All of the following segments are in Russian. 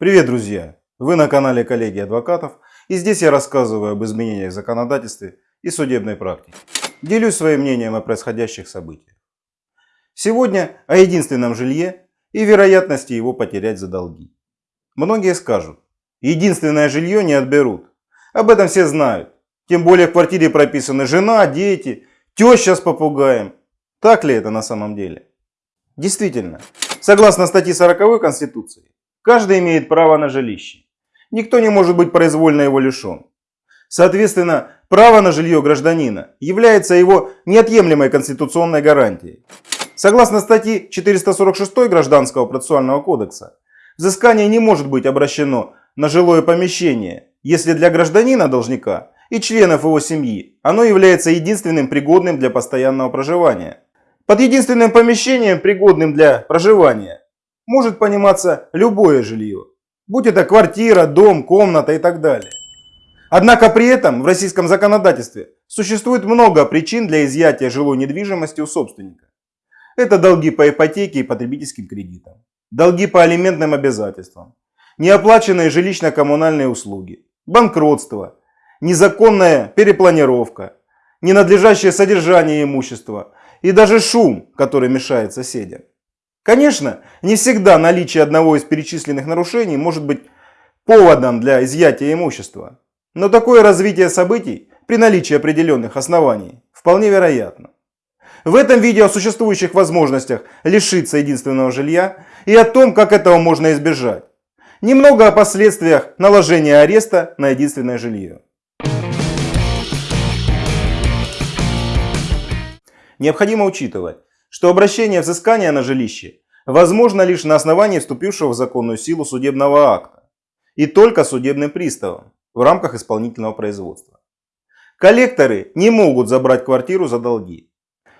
Привет, друзья! Вы на канале коллеги адвокатов и здесь я рассказываю об изменениях в законодательстве и судебной практике. Делюсь своим мнением о происходящих событиях. Сегодня о единственном жилье и вероятности его потерять за долги. Многие скажут, единственное жилье не отберут. Об этом все знают. Тем более в квартире прописаны жена, дети, теща с попугаем. Так ли это на самом деле? Действительно, согласно статье 40 Конституции, каждый имеет право на жилище. Никто не может быть произвольно его лишен. Соответственно, право на жилье гражданина является его неотъемлемой конституционной гарантией. Согласно статье 446 Гражданского процессуального кодекса, взыскание не может быть обращено на жилое помещение, если для гражданина-должника и членов его семьи оно является единственным пригодным для постоянного проживания. Под единственным помещением, пригодным для проживания, может пониматься любое жилье, будь это квартира, дом, комната и так далее. Однако при этом в российском законодательстве существует много причин для изъятия жилой недвижимости у собственника. Это долги по ипотеке и потребительским кредитам, долги по алиментным обязательствам, неоплаченные жилищно-коммунальные услуги, банкротство, незаконная перепланировка, ненадлежащее содержание имущества и даже шум, который мешает соседям. Конечно, не всегда наличие одного из перечисленных нарушений может быть поводом для изъятия имущества. Но такое развитие событий при наличии определенных оснований вполне вероятно. В этом видео о существующих возможностях лишиться единственного жилья и о том, как этого можно избежать. Немного о последствиях наложения ареста на единственное жилье. Необходимо учитывать, что обращение взыскания на жилище возможно лишь на основании вступившего в законную силу судебного акта и только судебным приставом в рамках исполнительного производства. Коллекторы не могут забрать квартиру за долги.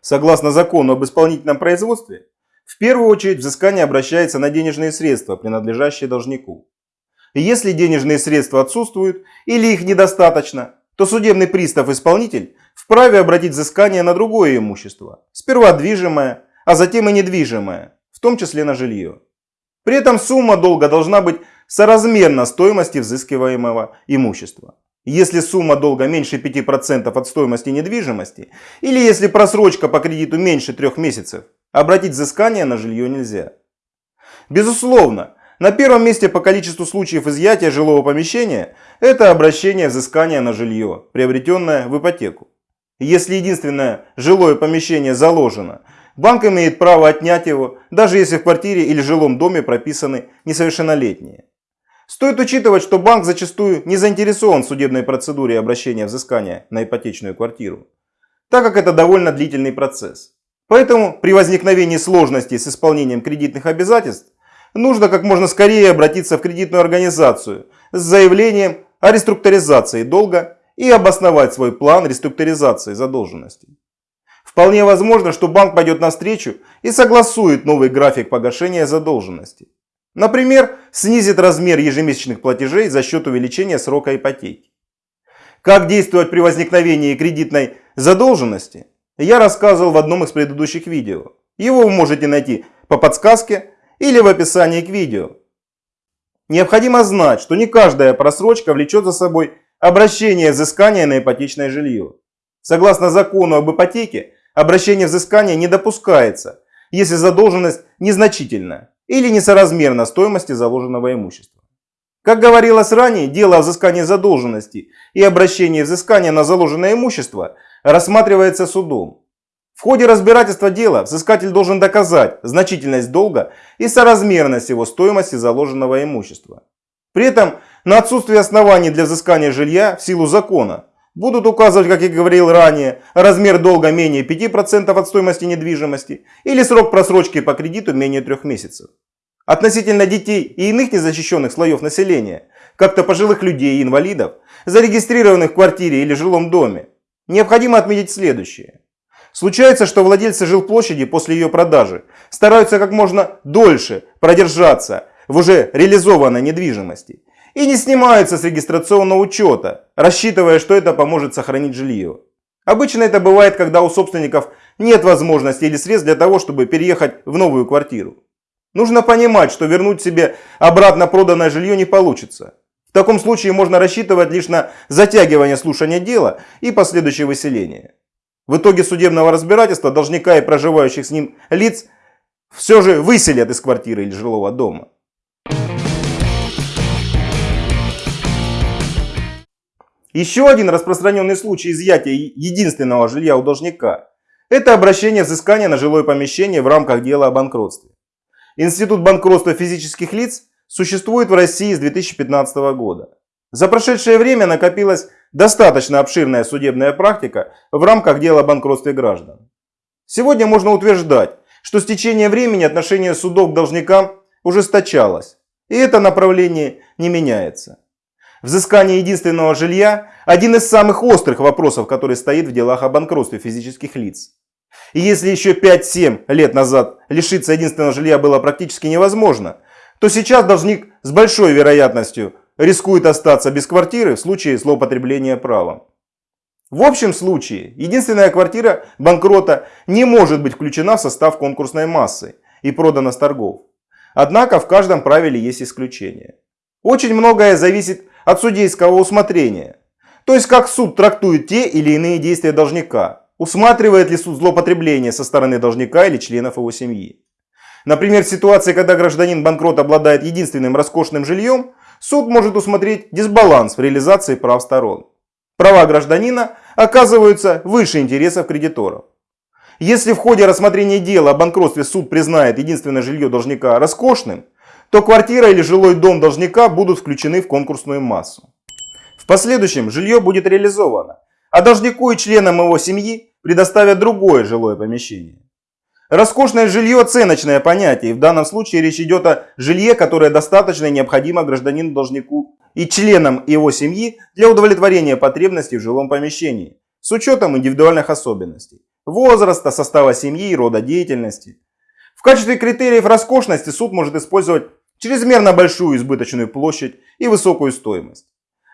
Согласно закону об исполнительном производстве, в первую очередь взыскание обращается на денежные средства, принадлежащие должнику. Если денежные средства отсутствуют или их недостаточно, то судебный пристав-исполнитель вправе обратить взыскание на другое имущество, сперва движимое, а затем и недвижимое, в том числе на жилье. При этом сумма долга должна быть соразмерна стоимости взыскиваемого имущества. Если сумма долга меньше 5% от стоимости недвижимости, или если просрочка по кредиту меньше 3 месяцев, обратить взыскание на жилье нельзя. Безусловно, на первом месте по количеству случаев изъятия жилого помещения это обращение взыскания на жилье, приобретенное в ипотеку. Если единственное жилое помещение заложено, банк имеет право отнять его, даже если в квартире или жилом доме прописаны несовершеннолетние. Стоит учитывать, что банк зачастую не заинтересован в судебной процедуре обращения взыскания на ипотечную квартиру, так как это довольно длительный процесс. Поэтому при возникновении сложностей с исполнением кредитных обязательств нужно как можно скорее обратиться в кредитную организацию с заявлением о реструктуризации долга и обосновать свой план реструктуризации задолженности. Вполне возможно, что банк пойдет навстречу и согласует новый график погашения задолженности. Например, снизит размер ежемесячных платежей за счет увеличения срока ипотеки. Как действовать при возникновении кредитной задолженности, я рассказывал в одном из предыдущих видео. Его вы можете найти по подсказке или в описании к видео. Необходимо знать, что не каждая просрочка влечет за собой обращение взыскания на ипотечное жилье. Согласно закону об ипотеке, обращение взыскания не допускается, если задолженность незначительна или несоразмерна стоимости заложенного имущества. Как говорилось ранее, дело о взыскании задолженности и обращении взыскания на заложенное имущество рассматривается судом. В ходе разбирательства дела взыскатель должен доказать значительность долга и соразмерность его стоимости заложенного имущества. При этом на отсутствие оснований для взыскания жилья в силу закона будут указывать, как я говорил ранее, размер долга менее 5% от стоимости недвижимости или срок просрочки по кредиту менее 3 месяцев. Относительно детей и иных незащищенных слоев населения, как-то пожилых людей и инвалидов, зарегистрированных в квартире или жилом доме, необходимо отметить следующее. Случается, что владельцы жилплощади после ее продажи стараются как можно дольше продержаться в уже реализованной недвижимости и не снимаются с регистрационного учета, рассчитывая, что это поможет сохранить жилье. Обычно это бывает, когда у собственников нет возможности или средств для того, чтобы переехать в новую квартиру. Нужно понимать, что вернуть себе обратно проданное жилье не получится. В таком случае можно рассчитывать лишь на затягивание слушания дела и последующее выселение. В итоге судебного разбирательства должника и проживающих с ним лиц все же выселят из квартиры или жилого дома. Еще один распространенный случай изъятия единственного жилья у должника – это обращение взыскания на жилое помещение в рамках дела о банкротстве. Институт банкротства физических лиц существует в России с 2015 года. За прошедшее время накопилась достаточно обширная судебная практика в рамках дела о банкротстве граждан. Сегодня можно утверждать, что с течением времени отношение судов к должникам ужесточалось, и это направление не меняется. Взыскание единственного жилья – один из самых острых вопросов, который стоит в делах о банкротстве физических лиц. И если еще 5-7 лет назад лишиться единственного жилья было практически невозможно, то сейчас должник с большой вероятностью рискует остаться без квартиры в случае злоупотребления правом. В общем случае, единственная квартира банкрота не может быть включена в состав конкурсной массы и продана с торгов. Однако в каждом правиле есть исключение. Очень многое зависит от судейского усмотрения. То есть как суд трактует те или иные действия должника. Усматривает ли суд злоупотребление со стороны должника или членов его семьи. Например, в ситуации, когда гражданин банкрот обладает единственным роскошным жильем, суд может усмотреть дисбаланс в реализации прав сторон. Права гражданина оказываются выше интересов кредиторов. Если в ходе рассмотрения дела о банкротстве суд признает единственное жилье должника роскошным, то квартира или жилой дом должника будут включены в конкурсную массу. В последующем жилье будет реализовано, а должнику и членам его семьи предоставят другое жилое помещение. Роскошное жилье – оценочное понятие, и в данном случае речь идет о жилье, которое достаточно необходимо гражданину-должнику и членам его семьи для удовлетворения потребностей в жилом помещении, с учетом индивидуальных особенностей – возраста, состава семьи и рода деятельности. В качестве критериев роскошности суд может использовать чрезмерно большую избыточную площадь и высокую стоимость.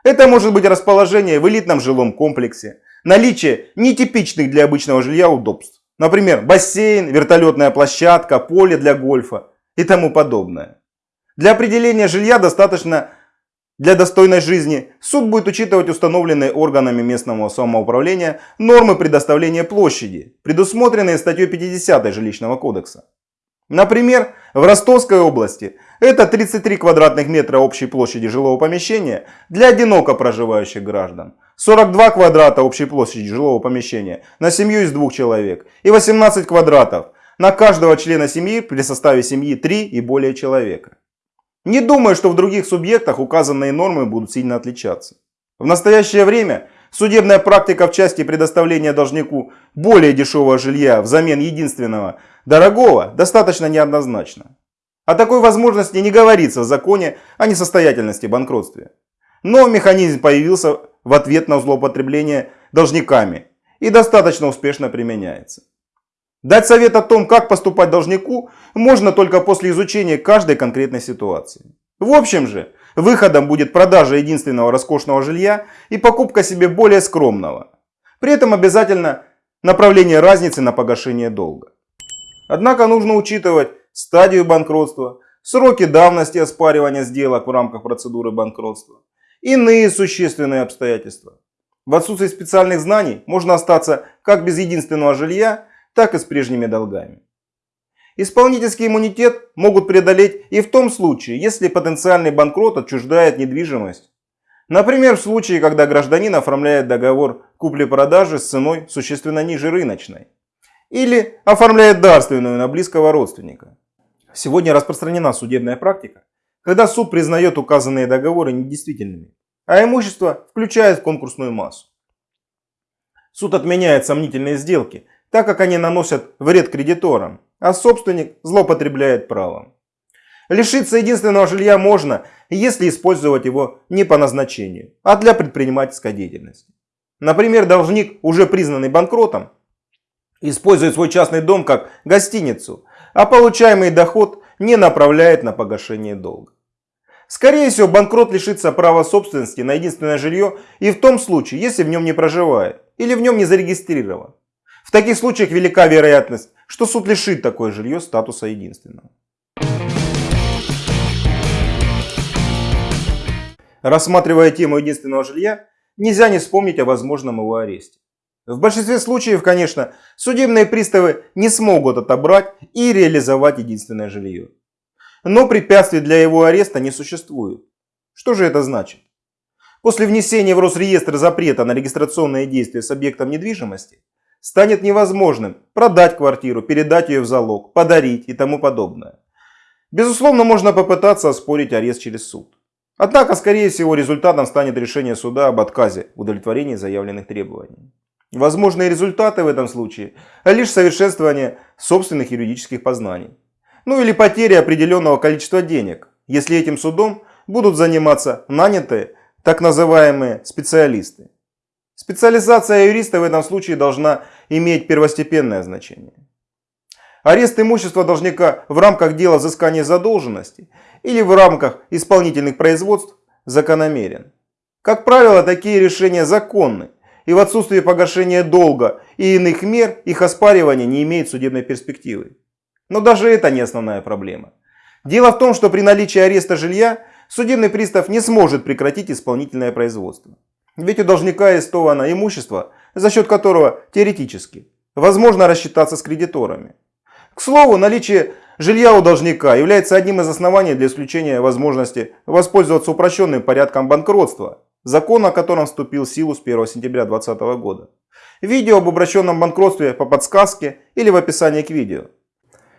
Это может быть расположение в элитном жилом комплексе, наличие нетипичных для обычного жилья удобств, Например, бассейн, вертолетная площадка, поле для гольфа и тому подобное. Для определения жилья достаточно для достойной жизни суд будет учитывать установленные органами местного самоуправления нормы предоставления площади, предусмотренные статьей 50 Жилищного кодекса. Например, в Ростовской области это 33 квадратных метра общей площади жилого помещения для одиноко проживающих граждан, 42 квадрата общей площади жилого помещения на семью из двух человек и 18 квадратов на каждого члена семьи при составе семьи 3 и более человека. Не думаю, что в других субъектах указанные нормы будут сильно отличаться. В настоящее время судебная практика в части предоставления должнику более дешевого жилья взамен единственного дорогого достаточно неоднозначна. О такой возможности не говорится в законе о несостоятельности банкротстве. Но механизм появился в ответ на злоупотребление должниками и достаточно успешно применяется. Дать совет о том, как поступать должнику, можно только после изучения каждой конкретной ситуации. В общем же, выходом будет продажа единственного роскошного жилья и покупка себе более скромного. При этом обязательно направление разницы на погашение долга. Однако нужно учитывать стадию банкротства, сроки давности оспаривания сделок в рамках процедуры банкротства, иные существенные обстоятельства. В отсутствии специальных знаний можно остаться как без единственного жилья, так и с прежними долгами. Исполнительский иммунитет могут преодолеть и в том случае, если потенциальный банкрот отчуждает недвижимость. Например, в случае, когда гражданин оформляет договор купли-продажи с ценой существенно ниже рыночной. Или оформляет дарственную на близкого родственника. Сегодня распространена судебная практика, когда суд признает указанные договоры недействительными, а имущество включает в конкурсную массу. Суд отменяет сомнительные сделки, так как они наносят вред кредиторам, а собственник злоупотребляет правом. Лишиться единственного жилья можно, если использовать его не по назначению, а для предпринимательской деятельности. Например, должник, уже признанный банкротом, использует свой частный дом как гостиницу, а получаемый доход не направляет на погашение долга. Скорее всего, банкрот лишится права собственности на единственное жилье и в том случае, если в нем не проживает или в нем не зарегистрирован. В таких случаях велика вероятность, что суд лишит такое жилье статуса единственного. Рассматривая тему единственного жилья, нельзя не вспомнить о возможном его аресте. В большинстве случаев, конечно, судебные приставы не смогут отобрать и реализовать единственное жилье. Но препятствий для его ареста не существует. Что же это значит? После внесения в Росреестр запрета на регистрационные действия с объектом недвижимости станет невозможным продать квартиру, передать ее в залог, подарить и тому подобное. Безусловно, можно попытаться оспорить арест через суд. Однако, скорее всего, результатом станет решение суда об отказе в удовлетворении заявленных требований. Возможные результаты в этом случае – лишь совершенствование собственных юридических познаний. Ну или потеря определенного количества денег, если этим судом будут заниматься нанятые так называемые специалисты. Специализация юриста в этом случае должна иметь первостепенное значение. Арест имущества должника в рамках дела взыскания задолженности или в рамках исполнительных производств закономерен. Как правило, такие решения законны, и в отсутствие погашения долга и иных мер их оспаривание не имеет судебной перспективы. Но даже это не основная проблема. Дело в том, что при наличии ареста жилья судебный пристав не сможет прекратить исполнительное производство. Ведь у должника арестовано имущество, за счет которого теоретически возможно рассчитаться с кредиторами. К слову, наличие жилья у должника является одним из оснований для исключения возможности воспользоваться упрощенным порядком банкротства, закон о котором вступил в силу с 1 сентября 2020 года. Видео об обращенном банкротстве по подсказке или в описании к видео.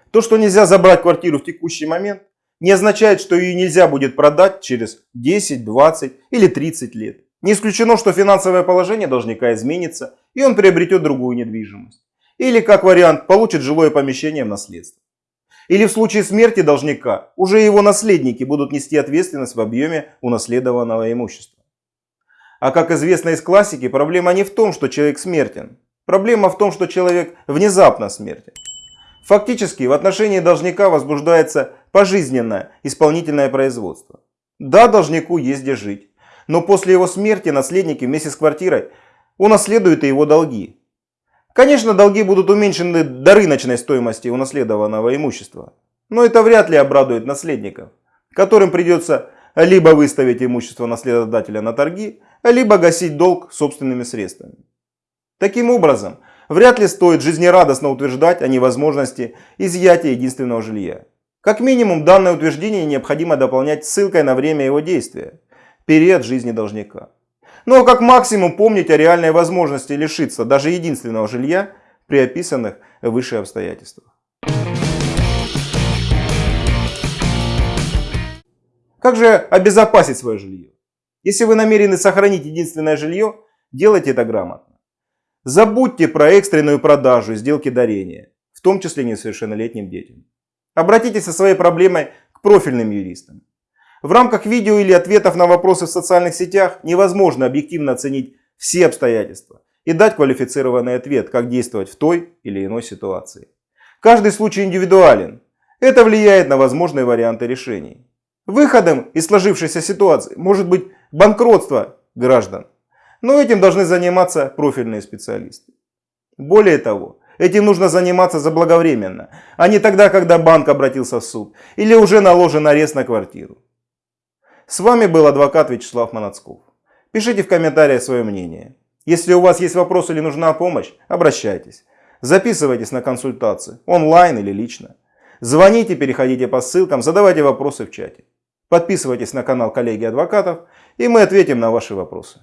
То, что нельзя забрать квартиру в текущий момент, не означает, что ее нельзя будет продать через 10, 20 или 30 лет. Не исключено, что финансовое положение должника изменится, и он приобретет другую недвижимость. Или, как вариант, получит жилое помещение в наследство. Или в случае смерти должника уже его наследники будут нести ответственность в объеме унаследованного имущества. А как известно из классики, проблема не в том, что человек смертен. Проблема в том, что человек внезапно смертен. Фактически в отношении должника возбуждается пожизненное исполнительное производство. Да, должнику есть где жить, но после его смерти наследники вместе с квартирой унаследуют и его долги. Конечно, долги будут уменьшены до рыночной стоимости унаследованного имущества, но это вряд ли обрадует наследников, которым придется либо выставить имущество наследодателя на торги, либо гасить долг собственными средствами. Таким образом, вряд ли стоит жизнерадостно утверждать о невозможности изъятия единственного жилья. Как минимум, данное утверждение необходимо дополнять ссылкой на время его действия, период жизни должника. Ну а как максимум помнить о реальной возможности лишиться даже единственного жилья при описанных выше обстоятельствах. Как же обезопасить свое жилье? Если вы намерены сохранить единственное жилье, делайте это грамотно. Забудьте про экстренную продажу и сделки дарения, в том числе несовершеннолетним детям. Обратитесь со своей проблемой к профильным юристам. В рамках видео или ответов на вопросы в социальных сетях невозможно объективно оценить все обстоятельства и дать квалифицированный ответ, как действовать в той или иной ситуации. Каждый случай индивидуален. Это влияет на возможные варианты решений. Выходом из сложившейся ситуации может быть банкротство граждан. Но этим должны заниматься профильные специалисты. Более того, Этим нужно заниматься заблаговременно, а не тогда, когда банк обратился в суд или уже наложен арест на квартиру. С вами был адвокат Вячеслав Манацков. Пишите в комментариях свое мнение. Если у вас есть вопрос или нужна помощь, обращайтесь. Записывайтесь на консультации, онлайн или лично. Звоните, переходите по ссылкам, задавайте вопросы в чате. Подписывайтесь на канал коллеги адвокатов, и мы ответим на ваши вопросы.